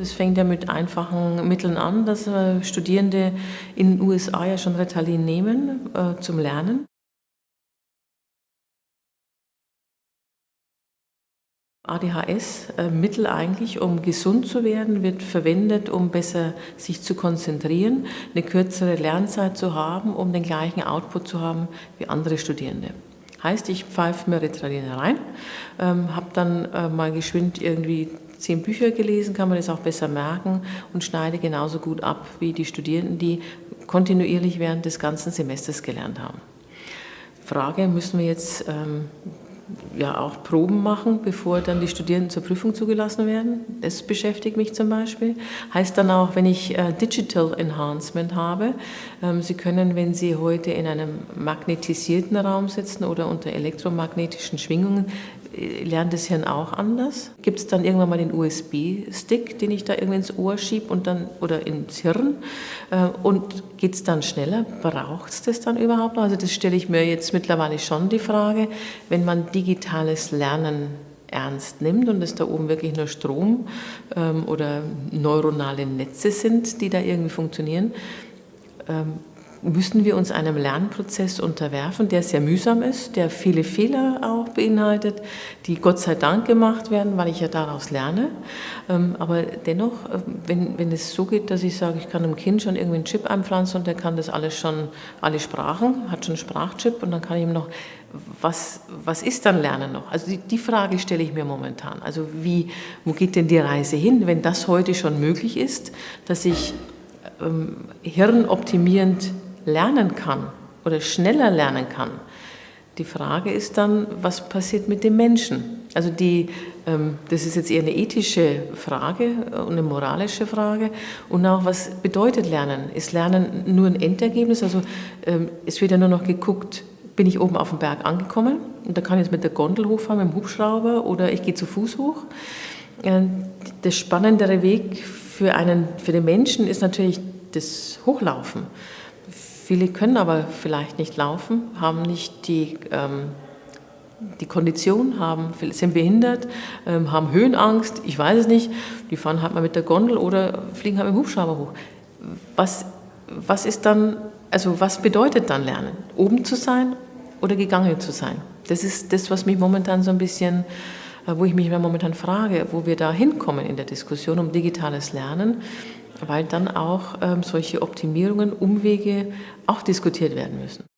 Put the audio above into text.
Das fängt ja mit einfachen Mitteln an, dass äh, Studierende in den USA ja schon Ritalin nehmen äh, zum Lernen. ADHS-Mittel äh, eigentlich, um gesund zu werden, wird verwendet, um besser sich zu konzentrieren, eine kürzere Lernzeit zu haben, um den gleichen Output zu haben wie andere Studierende. Heißt, ich pfeife mir Ritalin rein, ähm, habe dann äh, mal geschwind irgendwie zehn Bücher gelesen, kann man das auch besser merken und schneide genauso gut ab wie die Studierenden, die kontinuierlich während des ganzen Semesters gelernt haben. Frage, müssen wir jetzt ähm, ja auch Proben machen, bevor dann die Studierenden zur Prüfung zugelassen werden. Das beschäftigt mich zum Beispiel. Heißt dann auch, wenn ich äh, Digital Enhancement habe, ähm, Sie können, wenn Sie heute in einem magnetisierten Raum sitzen oder unter elektromagnetischen Schwingungen, lernt das Hirn auch anders? Gibt es dann irgendwann mal den USB-Stick, den ich da irgendwie ins Ohr schiebe und dann oder ins Hirn? Äh, und geht es dann schneller? Braucht es das dann überhaupt noch? Also das stelle ich mir jetzt mittlerweile schon die Frage, wenn man digitales Lernen ernst nimmt und es da oben wirklich nur Strom ähm, oder neuronale Netze sind, die da irgendwie funktionieren, ähm, müssen wir uns einem Lernprozess unterwerfen, der sehr mühsam ist, der viele Fehler auch beinhaltet, die Gott sei Dank gemacht werden, weil ich ja daraus lerne. Ähm, aber dennoch, äh, wenn, wenn es so geht, dass ich sage, ich kann einem Kind schon irgendwie einen Chip einpflanzen und der kann das alles schon, alle Sprachen, hat schon einen Sprachchip und dann kann ich ihm noch, was, was ist dann Lernen noch? Also die, die Frage stelle ich mir momentan. Also wie, wo geht denn die Reise hin, wenn das heute schon möglich ist, dass ich ähm, hirnoptimierend lernen kann oder schneller lernen kann. Die Frage ist dann, was passiert mit dem Menschen? Also die, ähm, das ist jetzt eher eine ethische Frage und eine moralische Frage. Und auch, was bedeutet Lernen? Ist Lernen nur ein Endergebnis? Also ähm, es wird ja nur noch geguckt, bin ich oben auf dem Berg angekommen und da kann ich jetzt mit der Gondel hochfahren, mit dem Hubschrauber oder ich gehe zu Fuß hoch. Äh, der spannendere Weg für, einen, für den Menschen ist natürlich das Hochlaufen. Viele können aber vielleicht nicht laufen, haben nicht die, ähm, die Kondition, haben, sind behindert, ähm, haben Höhenangst, ich weiß es nicht. Die fahren halt mal mit der Gondel oder fliegen halt mit dem Hubschrauber hoch. Was, was ist dann, also was bedeutet dann Lernen? Oben zu sein oder gegangen zu sein? Das ist das, was mich momentan so ein bisschen äh, wo ich mich momentan frage, wo wir da hinkommen in der Diskussion um digitales Lernen weil dann auch ähm, solche Optimierungen, Umwege auch diskutiert werden müssen.